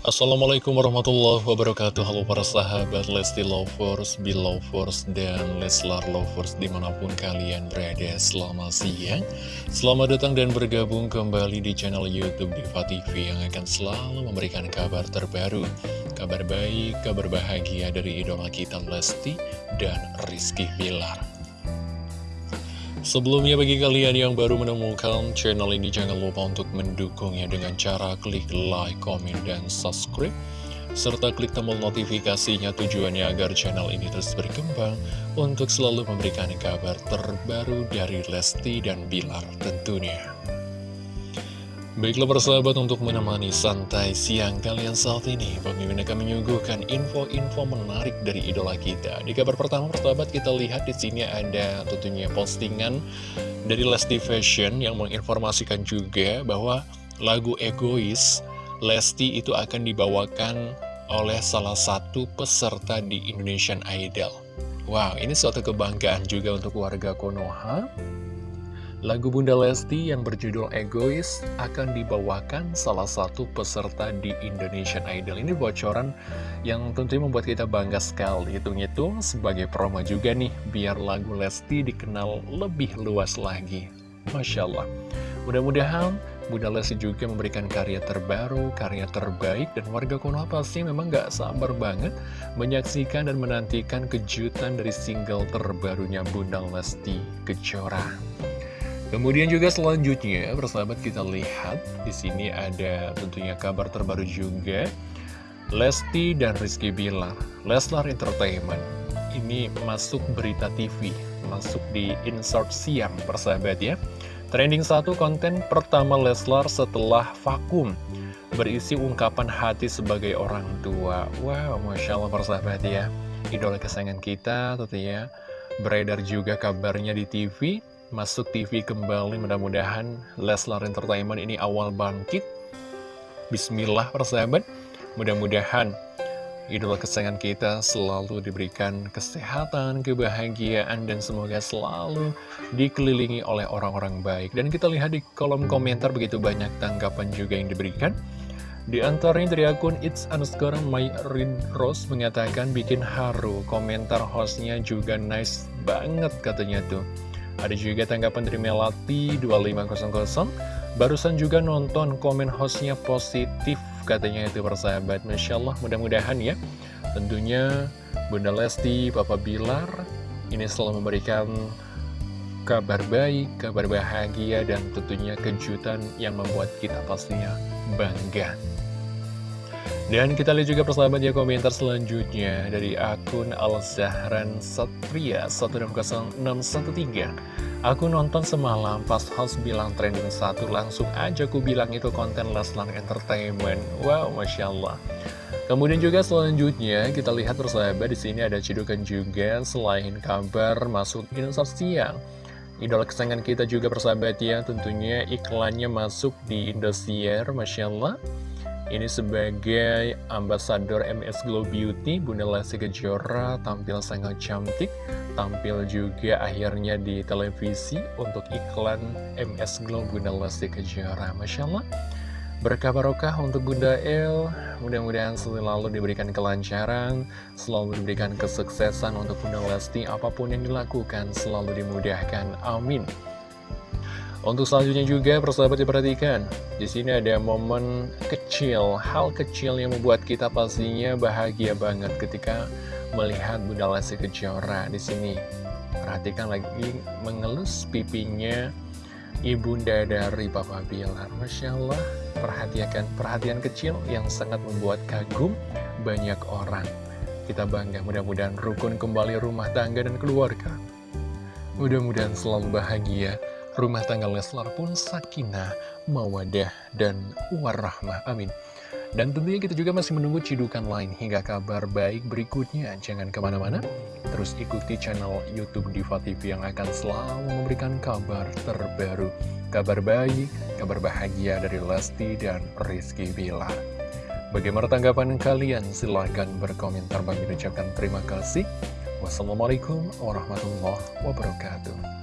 Assalamualaikum warahmatullahi wabarakatuh. Halo para sahabat Lesti Lovers, Belovers, dan Leslar Lovers di mana pun kalian berada. Selamat siang. Selamat datang dan bergabung kembali di channel Youtube Diva TV Yang akan selalu memberikan kabar terbaru Kabar baik, kabar bahagia dari idola kita Lesti dan Rizky Bilar Sebelumnya bagi kalian yang baru menemukan channel ini jangan lupa untuk mendukungnya dengan cara klik like, komen, dan subscribe serta klik tombol notifikasinya tujuannya agar channel ini terus berkembang untuk selalu memberikan kabar terbaru dari Lesti dan Bilar tentunya. Baiklah persahabat untuk menemani santai siang kalian saat ini Pemimpin akan menyuguhkan info-info menarik dari idola kita. Di kabar pertama persahabat kita lihat di sini ada tentunya postingan dari Lesti Fashion Yang menginformasikan juga bahwa lagu Egois Lesti itu akan dibawakan oleh salah satu peserta di Indonesian Idol. Wow ini suatu kebanggaan juga untuk warga Konoha Lagu Bunda Lesti yang berjudul Egois akan dibawakan salah satu peserta di Indonesian Idol. Ini bocoran yang tentunya membuat kita bangga sekali. Hitung-hitung sebagai promo juga nih, biar lagu Lesti dikenal lebih luas lagi. Masya Allah. Mudah-mudahan Bunda Lesti juga memberikan karya terbaru, karya terbaik, dan warga Konoha pasti memang gak sabar banget menyaksikan dan menantikan kejutan dari single terbarunya Bunda Lesti Kejora. Kemudian juga selanjutnya, persahabat kita lihat di sini ada tentunya kabar terbaru juga. Lesti dan Rizky Bilar, Leslar Entertainment, ini masuk berita TV, masuk di insert siang, persahabat ya. Trending satu konten pertama Leslar setelah vakum, berisi ungkapan hati sebagai orang tua. Wow, Masya Allah persahabat ya. Idola kesayangan kita tentunya beredar juga kabarnya di TV masuk TV kembali mudah-mudahan Leslar Entertainment ini awal bangkit Bismillah persahabat mudah-mudahan idola kesayangan kita selalu diberikan kesehatan, kebahagiaan, dan semoga selalu dikelilingi oleh orang-orang baik. Dan kita lihat di kolom komentar begitu banyak tanggapan juga yang diberikan. Di antaranya dari akun It's Underscore My Rose mengatakan bikin haru, komentar hostnya juga nice banget katanya tuh. Ada juga tanggapan dari Melati 2500 Barusan juga nonton komen hostnya positif katanya itu persahabat. Masya Allah mudah-mudahan ya. Tentunya Bunda Lesti, Papa Bilar Ini selalu memberikan kabar baik, kabar bahagia Dan tentunya kejutan yang membuat kita pastinya bangga dan kita lihat juga persahabat ya komentar selanjutnya dari akun Al-Zahran Satria 1600613 Aku nonton semalam pas host bilang trending satu langsung aja ku bilang itu konten Leslar Entertainment. Wow Masya Allah. Kemudian juga selanjutnya kita lihat persahabat di sini ada cedukan juga selain kabar masuk insert siang. Idola kesayangan kita juga persahabat ya tentunya iklannya masuk di Indosiar Masya Allah ini sebagai ambasador MS Glow Beauty, Bunda Lesti Kejora tampil sangat cantik, tampil juga akhirnya di televisi untuk iklan MS Glow Bunda Lesti Kejora. Masya Allah, berkah barokah untuk Bunda El, mudah-mudahan selalu diberikan kelancaran, selalu diberikan kesuksesan untuk Bunda Lesti, apa pun yang dilakukan selalu dimudahkan. Amin. Untuk selanjutnya juga persahabat diperhatikan di sini ada momen kecil, hal kecil yang membuat kita pastinya bahagia banget ketika melihat Bunda Lesti Kejora di sini. Perhatikan lagi mengelus pipinya ibunda dari Papa Bilar. Masya Allah, perhatikan perhatian kecil yang sangat membuat kagum banyak orang. Kita bangga mudah-mudahan rukun kembali rumah tangga dan keluarga. Mudah-mudahan selalu bahagia rumah tangga Leslar pun sakinah, mawadah, dan warahmah. Amin. Dan tentunya kita juga masih menunggu cidukan lain hingga kabar baik berikutnya. Jangan ke mana-mana, terus ikuti channel Youtube Diva TV yang akan selalu memberikan kabar terbaru. Kabar baik, kabar bahagia dari Lesti dan Rizky Bila. Bagaimana tanggapan kalian? Silahkan berkomentar. Bagi ucapkan terima kasih. Wassalamualaikum warahmatullahi wabarakatuh.